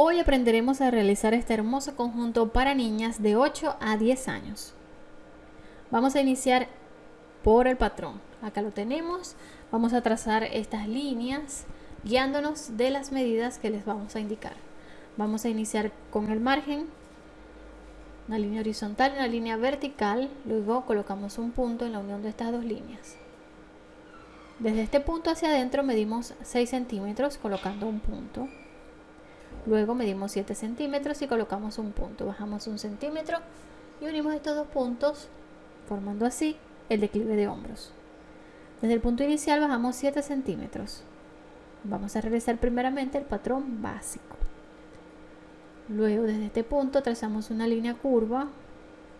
Hoy aprenderemos a realizar este hermoso conjunto para niñas de 8 a 10 años. Vamos a iniciar por el patrón. Acá lo tenemos. Vamos a trazar estas líneas guiándonos de las medidas que les vamos a indicar. Vamos a iniciar con el margen, una línea horizontal, una línea vertical, luego colocamos un punto en la unión de estas dos líneas. Desde este punto hacia adentro medimos 6 centímetros colocando un punto. Luego medimos 7 centímetros y colocamos un punto. Bajamos un centímetro y unimos estos dos puntos formando así el declive de hombros. Desde el punto inicial bajamos 7 centímetros. Vamos a realizar primeramente el patrón básico. Luego desde este punto trazamos una línea curva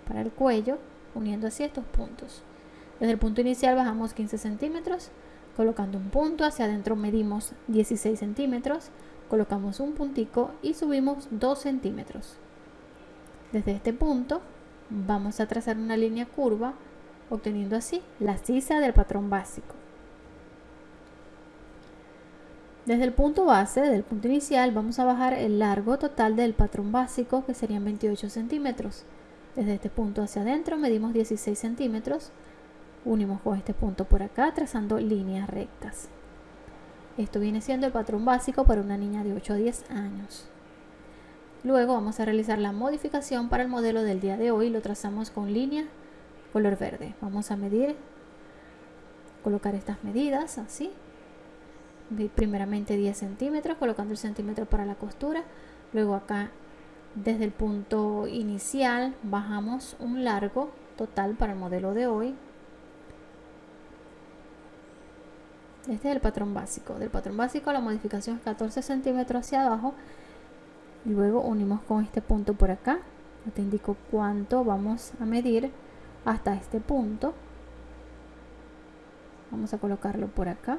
para el cuello uniendo así estos puntos. Desde el punto inicial bajamos 15 centímetros colocando un punto, hacia adentro medimos 16 centímetros, colocamos un puntico y subimos 2 centímetros. Desde este punto vamos a trazar una línea curva obteniendo así la sisa del patrón básico. Desde el punto base, del punto inicial, vamos a bajar el largo total del patrón básico que serían 28 centímetros. Desde este punto hacia adentro medimos 16 centímetros, unimos con este punto por acá trazando líneas rectas. Esto viene siendo el patrón básico para una niña de 8 a 10 años. Luego vamos a realizar la modificación para el modelo del día de hoy. Lo trazamos con línea color verde. Vamos a medir, colocar estas medidas así. Primeramente 10 centímetros, colocando el centímetro para la costura. Luego acá desde el punto inicial bajamos un largo total para el modelo de hoy Este es el patrón básico. Del patrón básico la modificación es 14 centímetros hacia abajo. Luego unimos con este punto por acá. te indico cuánto vamos a medir hasta este punto. Vamos a colocarlo por acá.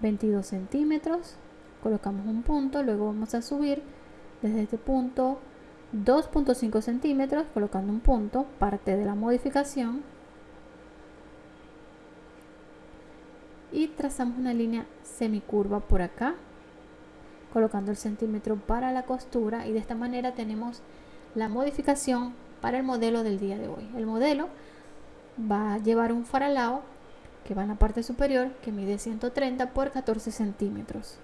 22 centímetros. Colocamos un punto. Luego vamos a subir desde este punto 2.5 centímetros colocando un punto. Parte de la modificación y trazamos una línea semicurva por acá colocando el centímetro para la costura y de esta manera tenemos la modificación para el modelo del día de hoy. El modelo va a llevar un faralao que va en la parte superior que mide 130 por 14 centímetros.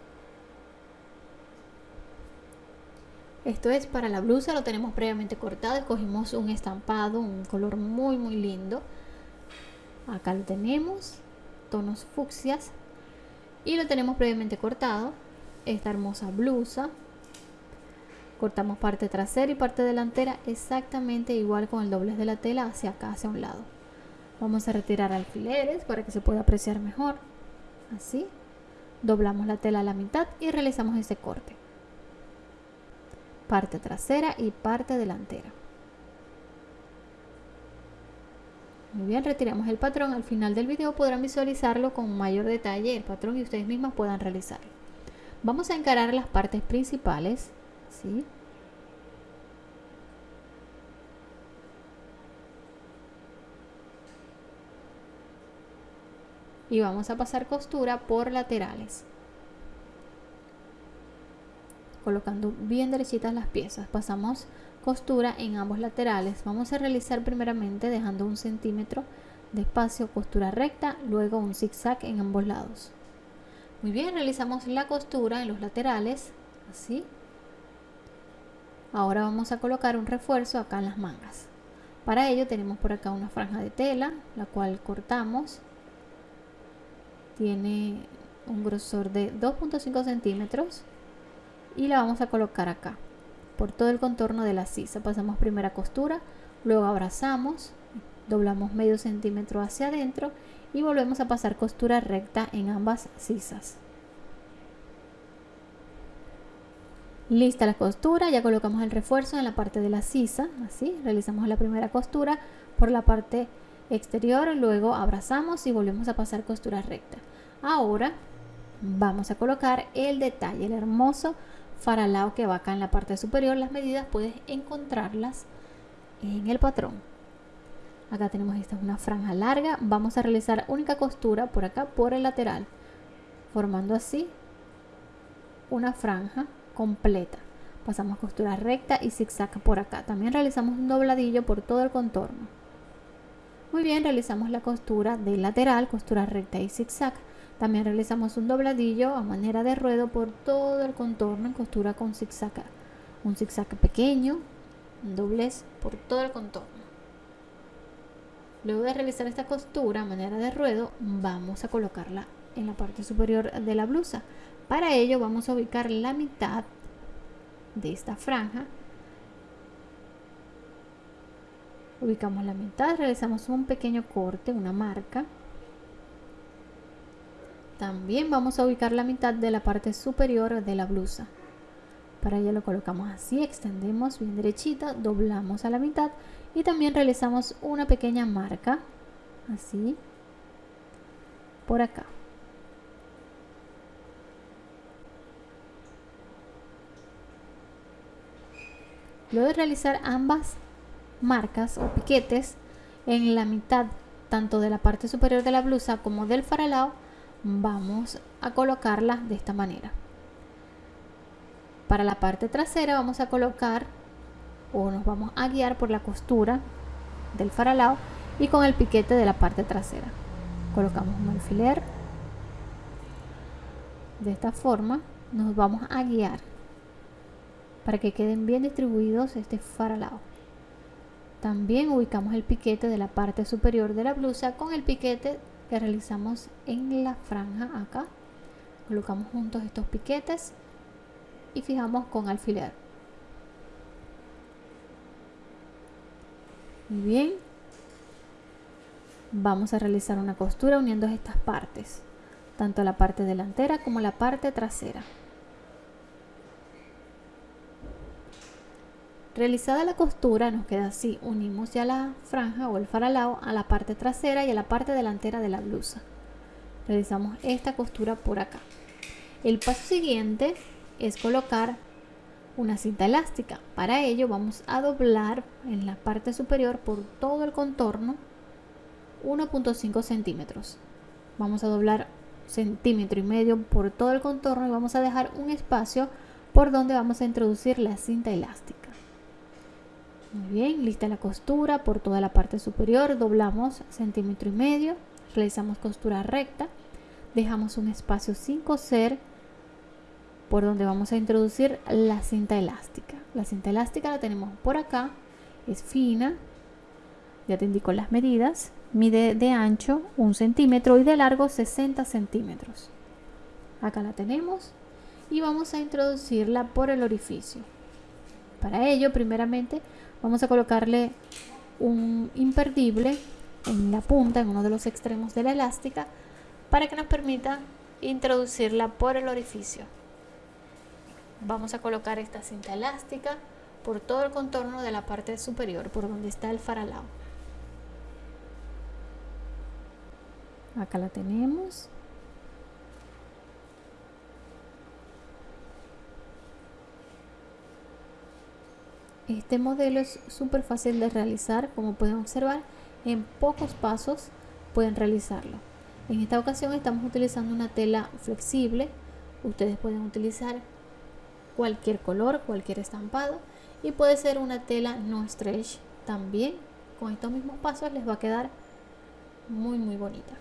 Esto es para la blusa lo tenemos previamente cortado escogimos un estampado un color muy muy lindo. Acá lo tenemos tonos fucsias. Y lo tenemos previamente cortado esta hermosa blusa. Cortamos parte trasera y parte delantera exactamente igual con el doblez de la tela hacia acá hacia un lado. Vamos a retirar alfileres para que se pueda apreciar mejor. Así doblamos la tela a la mitad y realizamos ese corte. Parte trasera y parte delantera Muy bien, retiramos el patrón. Al final del video podrán visualizarlo con mayor detalle el patrón y ustedes mismas puedan realizarlo. Vamos a encarar las partes principales. ¿sí? Y vamos a pasar costura por laterales. Colocando bien derechitas las piezas. Pasamos costura en ambos laterales. Vamos a realizar primeramente dejando un centímetro de espacio costura recta, luego un zigzag en ambos lados. Muy bien, realizamos la costura en los laterales, así. Ahora vamos a colocar un refuerzo acá en las mangas. Para ello tenemos por acá una franja de tela, la cual cortamos. Tiene un grosor de 2.5 centímetros y la vamos a colocar acá por todo el contorno de la sisa. Pasamos primera costura, luego abrazamos, doblamos medio centímetro hacia adentro y volvemos a pasar costura recta en ambas sisas. Lista la costura, ya colocamos el refuerzo en la parte de la sisa, así, realizamos la primera costura por la parte exterior, luego abrazamos y volvemos a pasar costura recta. Ahora vamos a colocar el detalle, el hermoso faralao que va acá en la parte superior. Las medidas puedes encontrarlas en el patrón. Acá tenemos esta es una franja larga. Vamos a realizar única costura por acá por el lateral, formando así una franja completa. Pasamos costura recta y zigzag por acá. También realizamos un dobladillo por todo el contorno. Muy bien, realizamos la costura de lateral, costura recta y zigzag. También realizamos un dobladillo a manera de ruedo por todo el contorno en costura con zigzag. Un zigzag pequeño, un doblez por todo el contorno. Luego de realizar esta costura a manera de ruedo, vamos a colocarla en la parte superior de la blusa. Para ello vamos a ubicar la mitad de esta franja. Ubicamos la mitad, realizamos un pequeño corte, una marca. También vamos a ubicar la mitad de la parte superior de la blusa. Para ello lo colocamos así, extendemos bien derechita, doblamos a la mitad y también realizamos una pequeña marca, así, por acá. Luego de realizar ambas marcas o piquetes en la mitad tanto de la parte superior de la blusa como del faralao, vamos a colocarlas de esta manera. Para la parte trasera vamos a colocar o nos vamos a guiar por la costura del faralao y con el piquete de la parte trasera. Colocamos un alfiler. De esta forma nos vamos a guiar para que queden bien distribuidos este faralao. También ubicamos el piquete de la parte superior de la blusa con el piquete realizamos en la franja acá. Colocamos juntos estos piquetes y fijamos con alfiler. Muy bien. Vamos a realizar una costura uniendo estas partes, tanto la parte delantera como la parte trasera. Realizada la costura nos queda así, unimos ya la franja o el faralao a la parte trasera y a la parte delantera de la blusa. Realizamos esta costura por acá. El paso siguiente es colocar una cinta elástica. Para ello vamos a doblar en la parte superior por todo el contorno 1.5 centímetros. Vamos a doblar centímetro y medio por todo el contorno y vamos a dejar un espacio por donde vamos a introducir la cinta elástica. Muy bien, lista la costura por toda la parte superior, doblamos centímetro y medio, realizamos costura recta, dejamos un espacio sin coser por donde vamos a introducir la cinta elástica. La cinta elástica la tenemos por acá, es fina, ya te indico las medidas, mide de ancho un centímetro y de largo 60 centímetros. Acá la tenemos y vamos a introducirla por el orificio. Para ello, primeramente, vamos a colocarle un imperdible en la punta, en uno de los extremos de la elástica, para que nos permita introducirla por el orificio. Vamos a colocar esta cinta elástica por todo el contorno de la parte superior, por donde está el faralao. Acá la tenemos. Este modelo es súper fácil de realizar, como pueden observar, en pocos pasos pueden realizarlo. En esta ocasión estamos utilizando una tela flexible, ustedes pueden utilizar cualquier color, cualquier estampado y puede ser una tela no stretch también. Con estos mismos pasos les va a quedar muy muy bonita.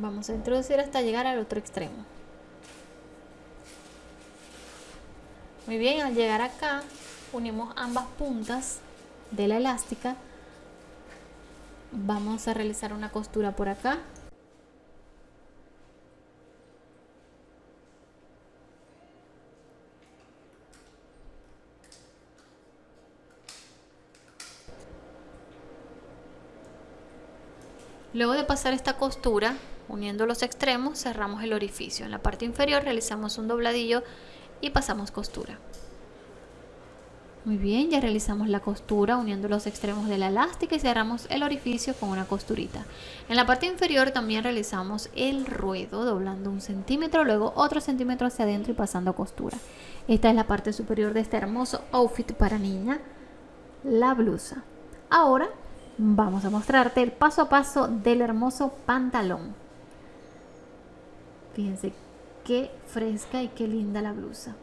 Vamos a introducir hasta llegar al otro extremo. Muy bien, al llegar acá unimos ambas puntas de la elástica. Vamos a realizar una costura por acá. Luego de pasar esta costura, Uniendo los extremos cerramos el orificio. En la parte inferior realizamos un dobladillo y pasamos costura. Muy bien, ya realizamos la costura uniendo los extremos de la elástica y cerramos el orificio con una costurita. En la parte inferior también realizamos el ruedo doblando un centímetro, luego otro centímetro hacia adentro y pasando costura. Esta es la parte superior de este hermoso outfit para niña, la blusa. Ahora vamos a mostrarte el paso a paso del hermoso pantalón. Fíjense qué fresca y qué linda la blusa.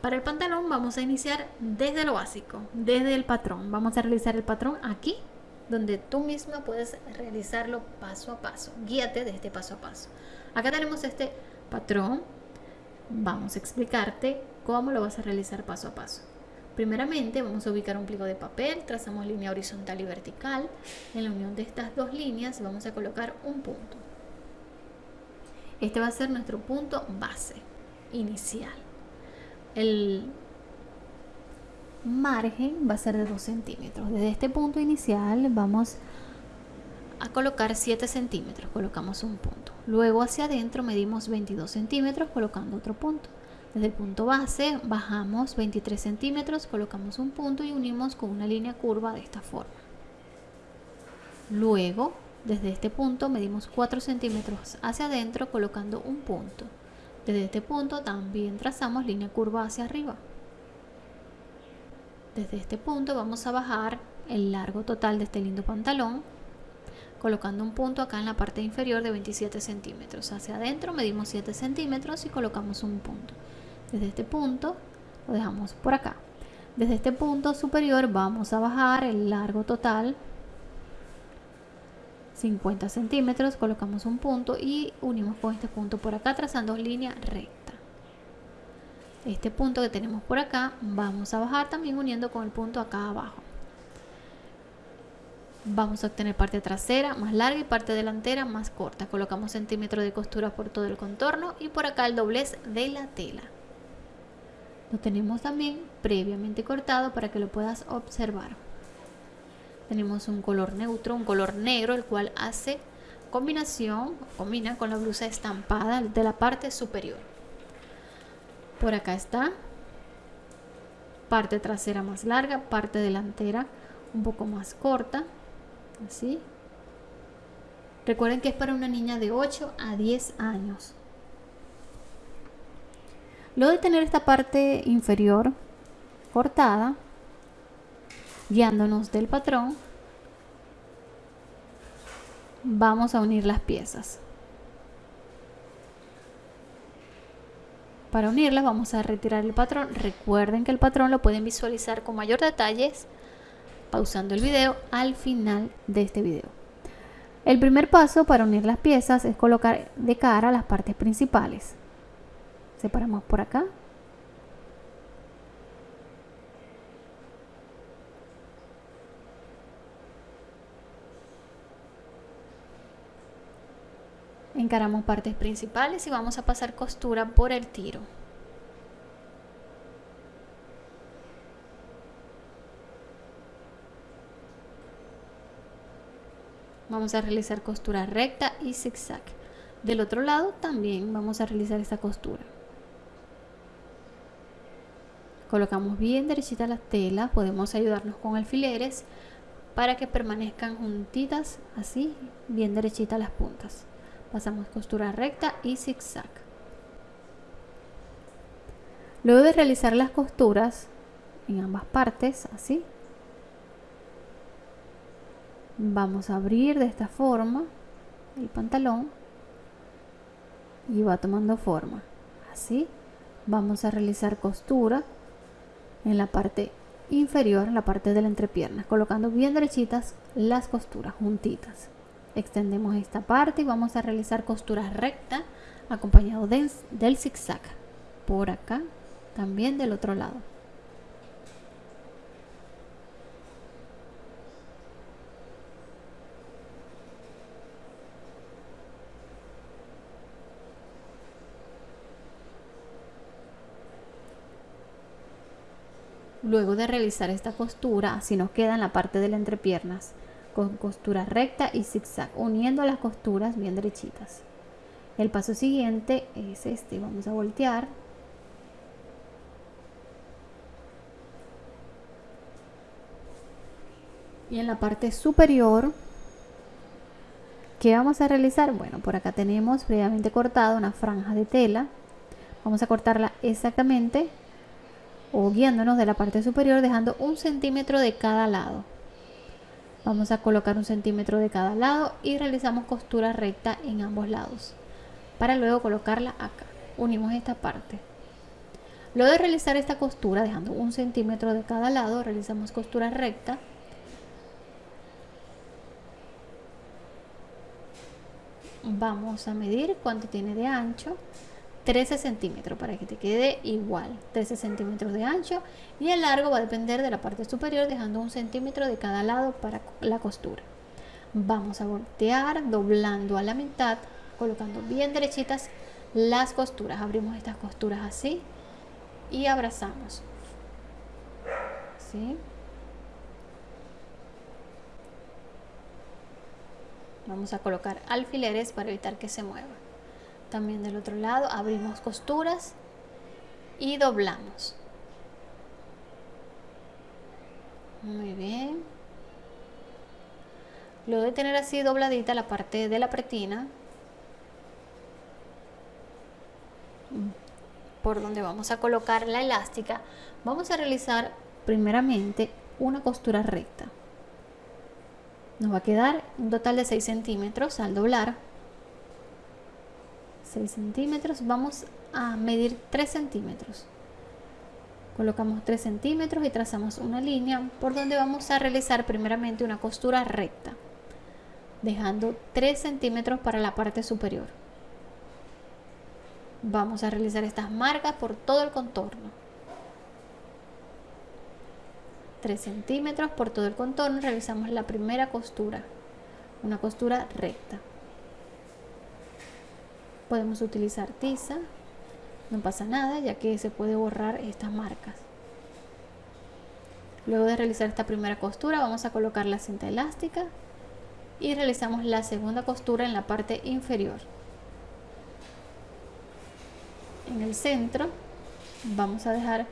Para el pantalón vamos a iniciar desde lo básico, desde el patrón. Vamos a realizar el patrón aquí, donde tú misma puedes realizarlo paso a paso. Guíate de este paso a paso. Acá tenemos este patrón. Vamos a explicarte cómo lo vas a realizar paso a paso. Primeramente vamos a ubicar un pliego de papel, trazamos línea horizontal y vertical. En la unión de estas dos líneas vamos a colocar un punto. Este va a ser nuestro punto base inicial. El margen va a ser de 2 centímetros. Desde este punto inicial vamos a colocar 7 centímetros, colocamos un punto. Luego hacia adentro medimos 22 centímetros colocando otro punto. Desde el punto base bajamos 23 centímetros, colocamos un punto y unimos con una línea curva de esta forma. Luego, desde este punto medimos 4 centímetros hacia adentro colocando un punto. Desde este punto también trazamos línea curva hacia arriba. Desde este punto vamos a bajar el largo total de este lindo pantalón colocando un punto acá en la parte inferior de 27 centímetros. Hacia adentro medimos 7 centímetros y colocamos un punto. Desde este punto lo dejamos por acá. Desde este punto superior vamos a bajar el largo total 50 centímetros, colocamos un punto y unimos con este punto por acá trazando línea recta. Este punto que tenemos por acá vamos a bajar también uniendo con el punto acá abajo. Vamos a obtener parte trasera más larga y parte delantera más corta. Colocamos centímetros de costura por todo el contorno y por acá el doblez de la tela. Lo tenemos también previamente cortado para que lo puedas observar. Tenemos un color neutro, un color negro, el cual hace combinación, combina con la blusa estampada de la parte superior. Por acá está parte trasera más larga, parte delantera un poco más corta, así. Recuerden que es para una niña de 8 a 10 años. Luego de tener esta parte inferior cortada, guiándonos del patrón, vamos a unir las piezas. Para unirlas vamos a retirar el patrón. Recuerden que el patrón lo pueden visualizar con mayor detalles pausando el video al final de este video. El primer paso para unir las piezas es colocar de cara las partes principales separamos por acá encaramos partes principales y vamos a pasar costura por el tiro. Vamos a realizar costura recta y zigzag. Del otro lado también vamos a realizar esta costura. Colocamos bien derechita las telas podemos ayudarnos con alfileres para que permanezcan juntitas así bien derechitas las puntas pasamos costura recta y zigzag luego de realizar las costuras en ambas partes así vamos a abrir de esta forma el pantalón y va tomando forma así vamos a realizar costura en la parte inferior, la parte de la entrepierna, colocando bien derechitas las costuras juntitas. Extendemos esta parte y vamos a realizar costura recta acompañado del, zigzag. Por acá, también del otro lado. Luego de realizar esta costura, así nos queda en la parte de las entrepiernas, con costura recta y zigzag, uniendo las costuras bien derechitas. El paso siguiente es este, vamos a voltear. Y en la parte superior, ¿qué vamos a realizar? Bueno, por acá tenemos previamente cortado una franja de tela. Vamos a cortarla exactamente o guiándonos de la parte superior dejando un centímetro de cada lado vamos a colocar un centímetro de cada lado y realizamos costura recta en ambos lados para luego colocarla acá. Unimos esta parte. Luego de realizar esta costura dejando un centímetro de cada lado realizamos costura recta. Vamos a medir cuánto tiene de ancho 13 centímetros para que te quede igual 13 centímetros de ancho y el largo va a depender de la parte superior dejando un centímetro de cada lado para la costura. Vamos a voltear doblando a la mitad colocando bien derechitas las costuras. Abrimos estas costuras así y abrazamos. ¿Sí? vamos a colocar alfileres para evitar que se mueva también del otro lado abrimos costuras y doblamos. Muy bien. Luego de tener así dobladita la parte de la pretina. Por donde vamos a colocar la elástica vamos a realizar primeramente una costura recta. Nos va a quedar un total de 6 centímetros al doblar 6 centímetros vamos a medir 3 centímetros. Colocamos 3 centímetros y trazamos una línea por donde vamos a realizar primeramente una costura recta dejando 3 centímetros para la parte superior. Vamos a realizar estas marcas por todo el contorno. 3 centímetros por todo el contorno realizamos la primera costura una costura recta podemos utilizar tiza no pasa nada ya que se puede borrar estas marcas. Luego de realizar esta primera costura vamos a colocar la cinta elástica y realizamos la segunda costura en la parte inferior. En el centro vamos a dejar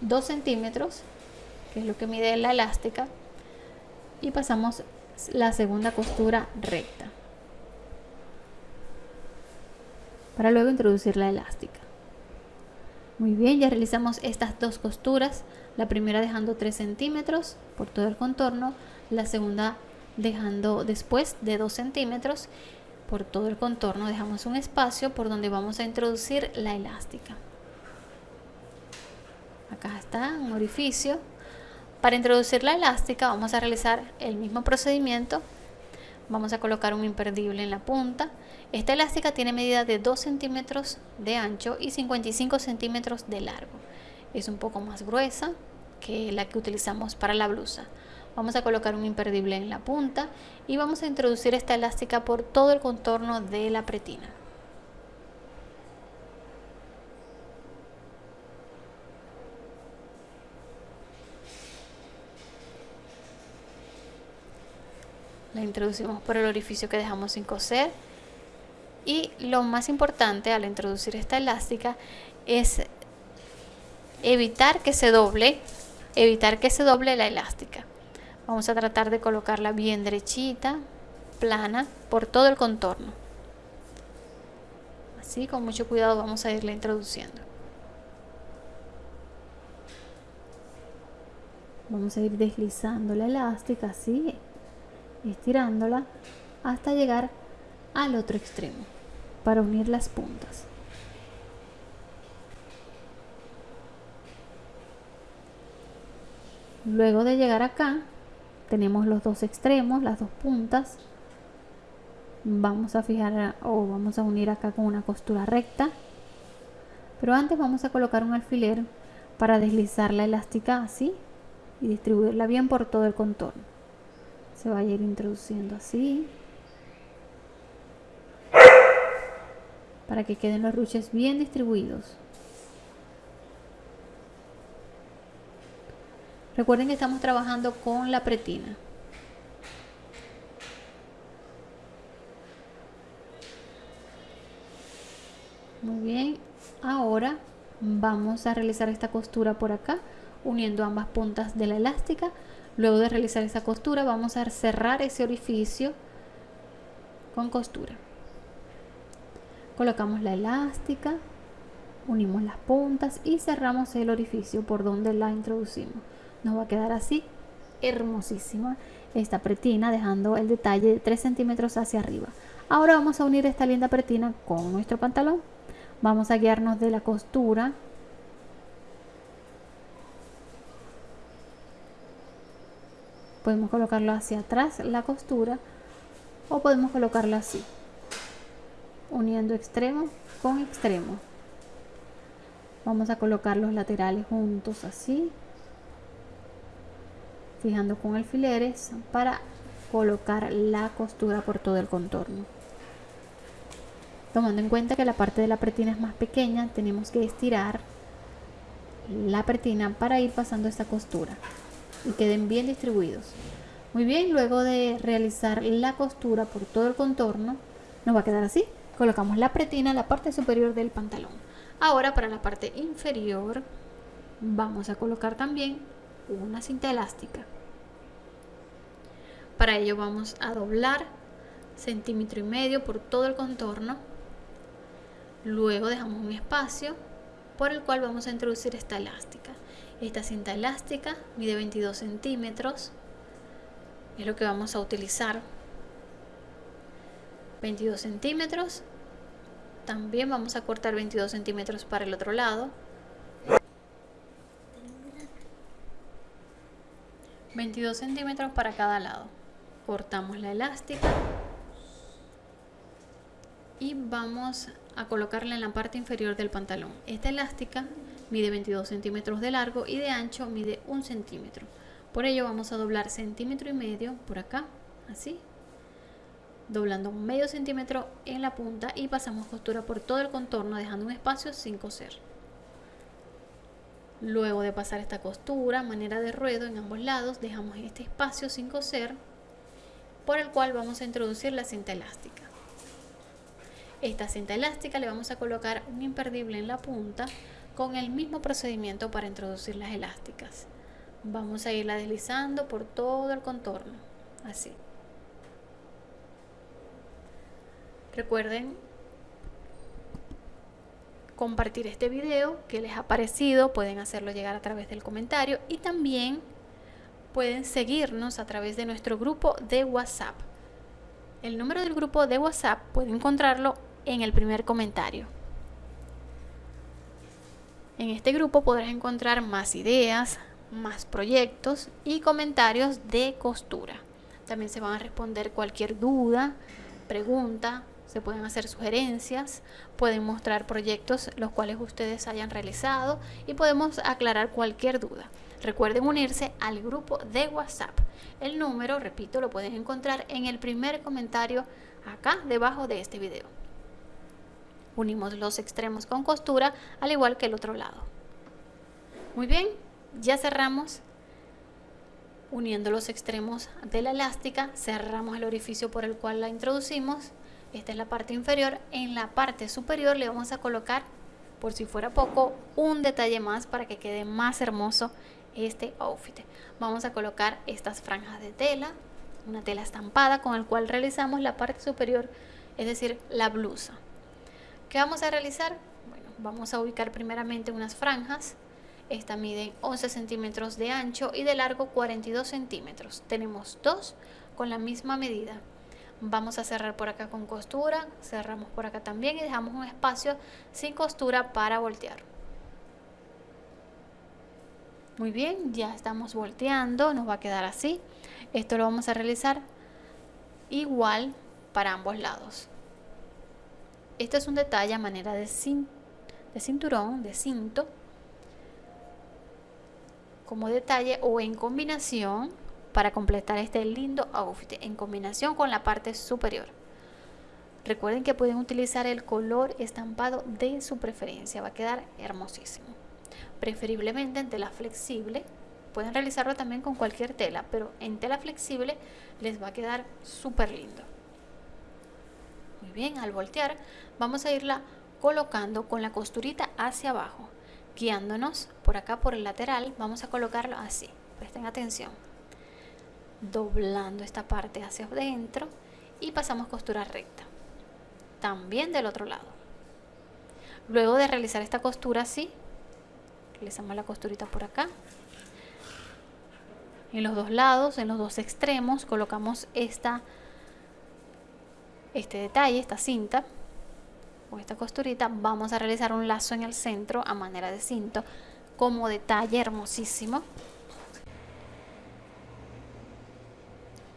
2 centímetros que es lo que mide la elástica y pasamos la segunda costura recta para luego introducir la elástica. Muy bien, ya realizamos estas dos costuras, la primera dejando 3 centímetros por todo el contorno, la segunda dejando después de 2 centímetros por todo el contorno, dejamos un espacio por donde vamos a introducir la elástica. Acá está un orificio. Para introducir la elástica vamos a realizar el mismo procedimiento. Vamos a colocar un imperdible en la punta esta elástica tiene medida de 2 centímetros de ancho y 55 centímetros de largo. Es un poco más gruesa que la que utilizamos para la blusa. Vamos a colocar un imperdible en la punta y vamos a introducir esta elástica por todo el contorno de la pretina. La introducimos por el orificio que dejamos sin coser y lo más importante al introducir esta elástica es evitar que se doble, evitar que se doble la elástica. Vamos a tratar de colocarla bien derechita, plana, por todo el contorno. Así, con mucho cuidado vamos a irla introduciendo. Vamos a ir deslizando la elástica así, estirándola hasta llegar al otro extremo para unir las puntas. Luego de llegar acá, tenemos los dos extremos, las dos puntas. Vamos a fijar o vamos a unir acá con una costura recta. Pero antes vamos a colocar un alfiler para deslizar la elástica así y distribuirla bien por todo el contorno. Se va a ir introduciendo así. para que queden los ruches bien distribuidos. Recuerden que estamos trabajando con la pretina. Muy bien, ahora vamos a realizar esta costura por acá, uniendo ambas puntas de la elástica. Luego de realizar esa costura vamos a cerrar ese orificio con costura. Colocamos la elástica unimos las puntas y cerramos el orificio por donde la introducimos. Nos va a quedar así hermosísima esta pretina dejando el detalle de 3 centímetros hacia arriba. Ahora vamos a unir esta linda pretina con nuestro pantalón. Vamos a guiarnos de la costura podemos colocarlo hacia atrás la costura o podemos colocarlo así uniendo extremo con extremo. Vamos a colocar los laterales juntos así fijando con alfileres para colocar la costura por todo el contorno. Tomando en cuenta que la parte de la pretina es más pequeña tenemos que estirar la pretina para ir pasando esta costura y queden bien distribuidos muy bien luego de realizar la costura por todo el contorno nos va a quedar así colocamos la pretina en la parte superior del pantalón ahora para la parte inferior vamos a colocar también una cinta elástica para ello vamos a doblar centímetro y medio por todo el contorno. Luego dejamos un espacio por el cual vamos a introducir esta elástica. Esta cinta elástica mide 22 centímetros. Es lo que vamos a utilizar. 22 centímetros. También vamos a cortar 22 centímetros para el otro lado. 22 centímetros para cada lado cortamos la elástica y vamos a colocarla en la parte inferior del pantalón esta elástica mide 22 centímetros de largo y de ancho mide un centímetro. Por ello vamos a doblar centímetro y medio por acá así. Doblando medio centímetro en la punta y pasamos costura por todo el contorno dejando un espacio sin coser. Luego de pasar esta costura manera de ruedo en ambos lados dejamos este espacio sin coser por el cual vamos a introducir la cinta elástica. Esta cinta elástica le vamos a colocar un imperdible en la punta con el mismo procedimiento para introducir las elásticas. Vamos a irla deslizando por todo el contorno, así. Recuerden compartir este video que les ha parecido, pueden hacerlo llegar a través del comentario y también pueden seguirnos a través de nuestro grupo de WhatsApp. El número del grupo de WhatsApp pueden encontrarlo en el primer comentario. En este grupo podrás encontrar más ideas, más proyectos y comentarios de costura. También se van a responder cualquier duda, pregunta, se pueden hacer sugerencias, pueden mostrar proyectos los cuales ustedes hayan realizado y podemos aclarar cualquier duda. Recuerden unirse al grupo de WhatsApp. El número, repito, lo pueden encontrar en el primer comentario acá debajo de este video. Unimos los extremos con costura al igual que el otro lado. Muy bien, ya cerramos. Uniendo los extremos de la elástica, cerramos el orificio por el cual la introducimos. Esta es la parte inferior. En la parte superior le vamos a colocar, por si fuera poco, un detalle más para que quede más hermoso este outfit. Vamos a colocar estas franjas de tela, una tela estampada con el cual realizamos la parte superior, es decir, la blusa. ¿Qué vamos a realizar? Bueno, vamos a ubicar primeramente unas franjas. Esta mide 11 centímetros de ancho y de largo 42 centímetros. Tenemos dos con la misma medida. Vamos a cerrar por acá con costura, cerramos por acá también y dejamos un espacio sin costura para voltear. Muy bien, ya estamos volteando, nos va a quedar así. Esto lo vamos a realizar igual para ambos lados. Este es un detalle a manera de, cinturón, de cinto, como detalle o en combinación para completar este lindo outfit, en combinación con la parte superior. Recuerden que pueden utilizar el color estampado de su preferencia, va a quedar hermosísimo preferiblemente en tela flexible. Pueden realizarlo también con cualquier tela, pero en tela flexible les va a quedar súper lindo. Bien, al voltear vamos a irla colocando con la costurita hacia abajo, guiándonos por acá por el lateral, vamos a colocarlo así, presten atención, doblando esta parte hacia adentro y pasamos costura recta, también del otro lado. Luego de realizar esta costura así, realizamos la costurita por acá. En los dos lados, en los dos extremos, colocamos esta, este detalle, esta cinta o esta costurita. Vamos a realizar un lazo en el centro a manera de cinto como detalle hermosísimo.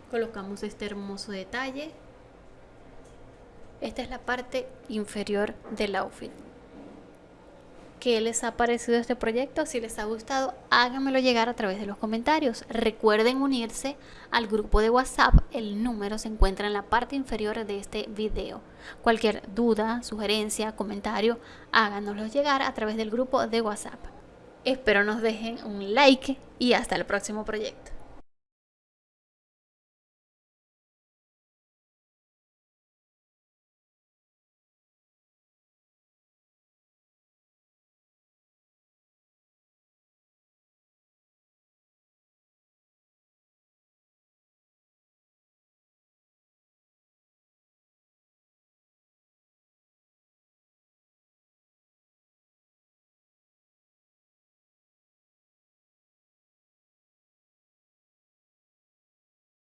Colocamos este hermoso detalle. Esta es la parte inferior del outfit. ¿Qué les ha parecido este proyecto? Si les ha gustado, háganmelo llegar a través de los comentarios. Recuerden unirse al grupo de WhatsApp. El número se encuentra en la parte inferior de este video. Cualquier duda, sugerencia, comentario, háganoslo llegar a través del grupo de WhatsApp. Espero nos dejen un like y hasta el próximo proyecto.